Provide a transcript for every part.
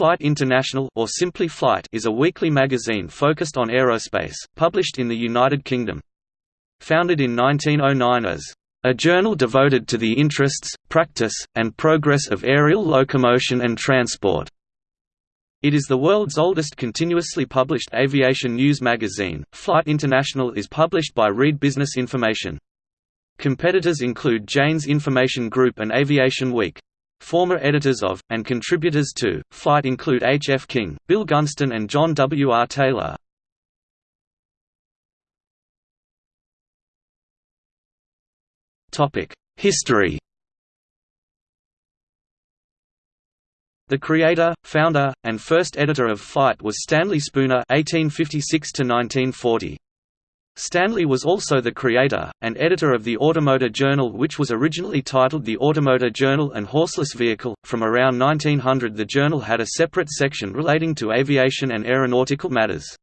Flight International or simply Flight is a weekly magazine focused on aerospace, published in the United Kingdom. Founded in 1909 as a journal devoted to the interests, practice, and progress of aerial locomotion and transport. It is the world's oldest continuously published aviation news magazine. Flight International is published by Reed Business Information. Competitors include Jane's Information Group and Aviation Week. Former editors of, and contributors to, Flight include H. F. King, Bill Gunston and John W. R. Taylor. History The creator, founder, and first editor of Flight was Stanley Spooner (1856–1940). Stanley was also the creator, and editor of the Automotor Journal which was originally titled the Automotor Journal and Horseless Vehicle. From around 1900 the journal had a separate section relating to aviation and aeronautical matters.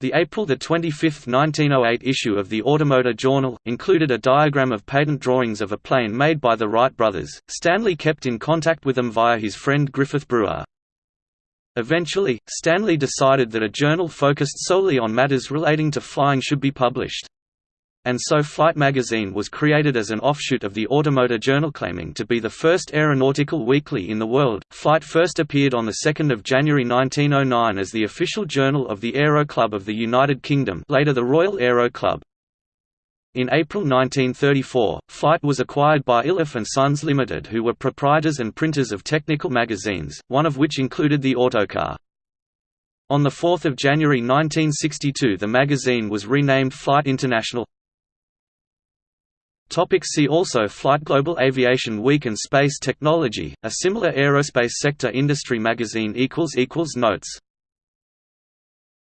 The April 25, 1908 issue of the Automotor Journal, included a diagram of patent drawings of a plane made by the Wright brothers. Stanley kept in contact with them via his friend Griffith Brewer. Eventually, Stanley decided that a journal focused solely on matters relating to flying should be published and so Flight magazine was created as an offshoot of the Automotor Journal claiming to be the first aeronautical weekly in the world. Flight first appeared on 2 January 1909 as the official journal of the Aero Club of the United Kingdom later the Royal Aero Club. In April 1934, Flight was acquired by Iliffe and Sons Limited who were proprietors and printers of technical magazines, one of which included the Autocar. On 4 January 1962 the magazine was renamed Flight International. See also Flight Global Aviation Week and Space Technology, a similar aerospace sector industry magazine Notes